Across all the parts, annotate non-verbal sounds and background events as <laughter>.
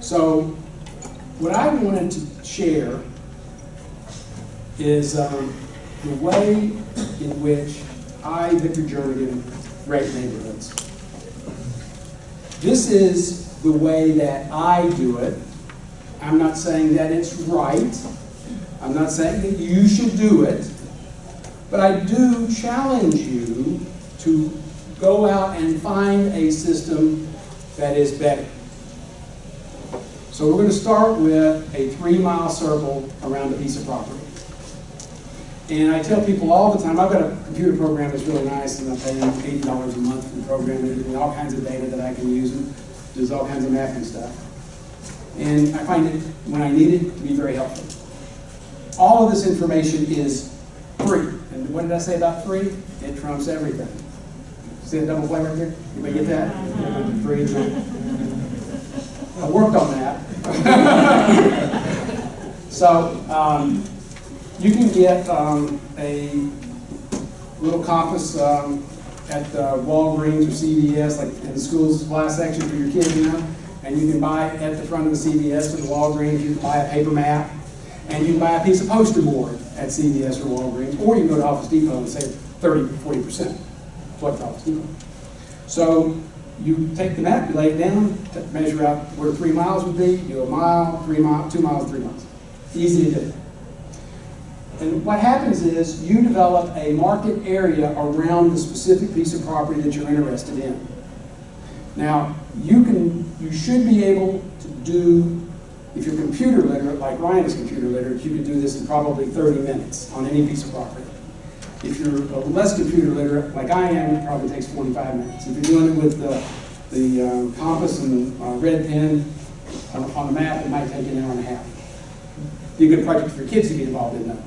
So, what I wanted to share is um, the way in which I, Victor Jernigan, rate neighborhoods. This is the way that I do it. I'm not saying that it's right. I'm not saying that you should do it. But I do challenge you to go out and find a system that is better. So we're going to start with a three mile circle around a piece of property. And I tell people all the time, I've got a computer program that's really nice and I pay paying $80 a month for the program and me all kinds of data that I can use and does all kinds of math and stuff. And I find it, when I need it, to be very helpful. All of this information is free. And what did I say about free? It trumps everything. See the double play right there? Anybody get that? Free. I worked on that. <laughs> so, um, you can get um, a little compass um, at uh, Walgreens or CVS, like in the school supply section for your kids, know, and you can buy it at the front of the CVS or the Walgreens, you can buy a paper map, and you can buy a piece of poster board at CVS or Walgreens, or you can go to Office Depot and save 30, 40%. What Office Depot? So you take the map, you lay it down, measure out where three miles would be, do a mile, three miles, two miles, three miles. Easy to do. And what happens is you develop a market area around the specific piece of property that you're interested in. Now, you can, you should be able to do, if you're computer literate, like Ryan is computer literate, you can do this in probably 30 minutes on any piece of property. If you're less computer literate, like I am, it probably takes 45 minutes. If you're doing it with the, the um, compass and uh, red pen on, on the map, it might take an hour and a half. Be a good project for kids to get involved in though.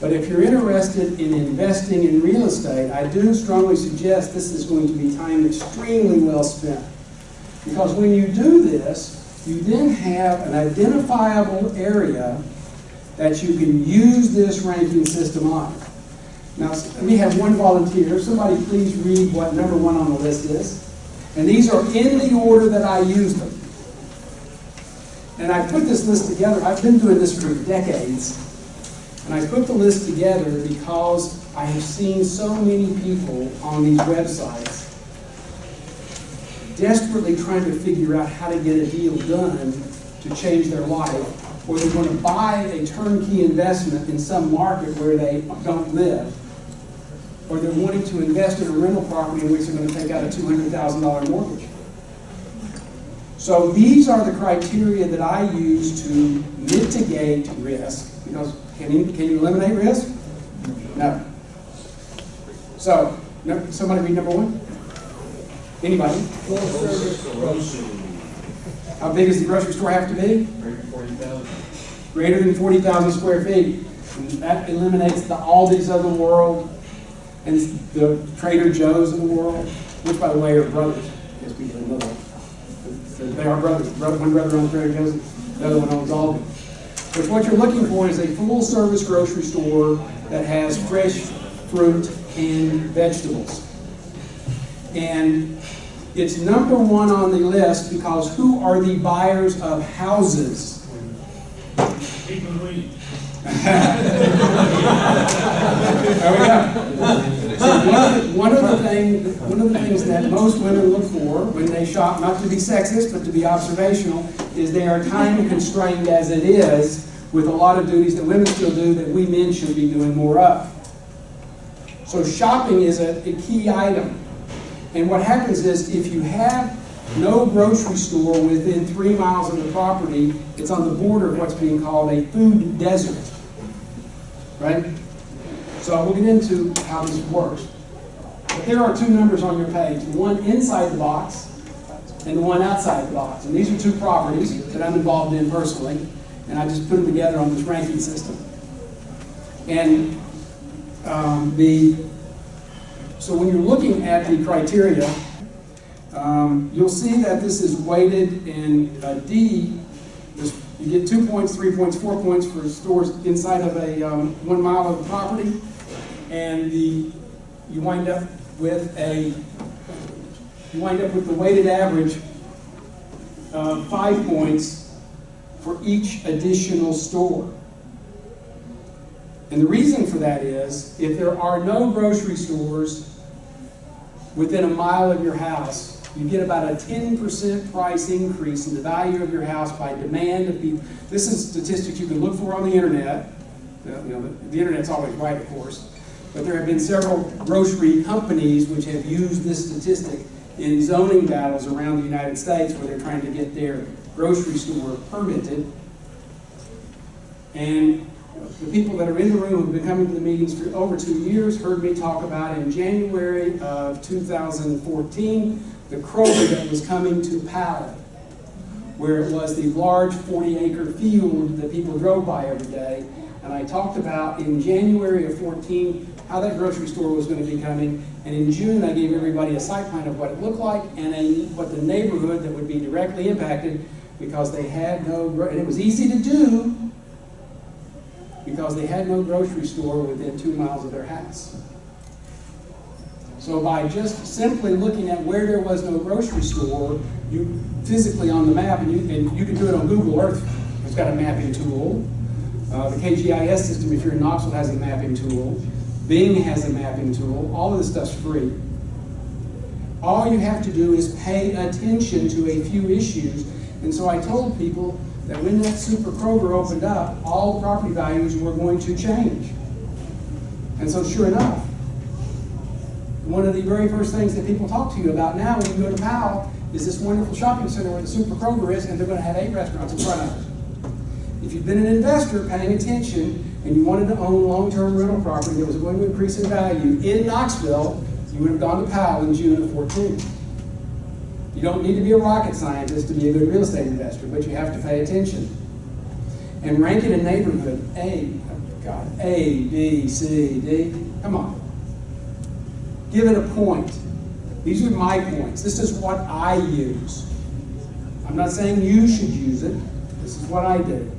But if you're interested in investing in real estate, I do strongly suggest this is going to be time extremely well spent. Because when you do this, you then have an identifiable area that you can use this ranking system on. Now, we have one volunteer. Somebody please read what number one on the list is. And these are in the order that I use them. And I put this list together. I've been doing this for decades. And I put the list together because I have seen so many people on these websites desperately trying to figure out how to get a deal done to change their life, or they want to buy a turnkey investment in some market where they don't live, or they're wanting to invest in a rental property in which they're going to take out a $200,000 mortgage. So these are the criteria that I use to mitigate risk, because can you, can you eliminate risk? No. So, no, somebody read number one? Anybody? How big does the grocery store have to be? Forty thousand. Greater than 40,000 square feet. And that eliminates the Aldi's of the world and the Trader Joe's of the world, which, by the way, are brothers. Yes, people know that. So They are brothers. One brother owns Trader Joe's, the other one owns Aldi. But what you're looking for is a full-service grocery store that has fresh fruit and vegetables. And it's number one on the list because who are the buyers of houses? People weed. There we go. Things, one of the things that most women look for when they shop, not to be sexist, but to be observational, is they are time constrained as it is with a lot of duties that women still do that we men should be doing more of. So shopping is a, a key item. And what happens is if you have no grocery store within three miles of the property, it's on the border of what's being called a food desert. Right? So we'll get into how this works. But there are two numbers on your page, one inside the box and one outside the box. And these are two properties that I'm involved in personally, and I just put them together on this ranking system. And um, the, so when you're looking at the criteria, um, you'll see that this is weighted in D. You get two points, three points, four points for stores inside of a um, one mile of the property. And the, you wind up with a you wind up with the weighted average five points for each additional store. And the reason for that is, if there are no grocery stores within a mile of your house, you get about a 10% price increase in the value of your house by demand of people. This is statistics you can look for on the internet. You know, the internet's always right, of course. But there have been several grocery companies which have used this statistic in zoning battles around the United States where they're trying to get their grocery store permitted. And the people that are in the room who've been coming to the meetings for over two years heard me talk about in January of 2014 the Kroger that was coming to Powell, where it was the large 40 acre field that people drove by every day. And I talked about in January of 14 how that grocery store was going to be coming. And in June, I gave everybody a site plan of what it looked like and a, what the neighborhood that would be directly impacted because they had no, and it was easy to do because they had no grocery store within two miles of their house. So by just simply looking at where there was no grocery store, you physically on the map, and you, and you can do it on Google Earth, it's got a mapping tool. Uh, the KGIS system, if you're in Knoxville, has a mapping tool. Bing has a mapping tool. All of this stuff's free. All you have to do is pay attention to a few issues. And so I told people that when that Super Kroger opened up, all property values were going to change. And so sure enough, one of the very first things that people talk to you about now when you go to Powell is this wonderful shopping center where the Super Kroger is, and they're going to have eight restaurants in front of it. If you've been an investor paying attention and you wanted to own long-term rental property that was going to increase in value in Knoxville, you would have gone to Powell in June of 14. You don't need to be a rocket scientist to be a good real estate investor, but you have to pay attention. And rank it in neighborhood A, God, A, B, C, D. Come on. Give it a point. These are my points. This is what I use. I'm not saying you should use it. This is what I did.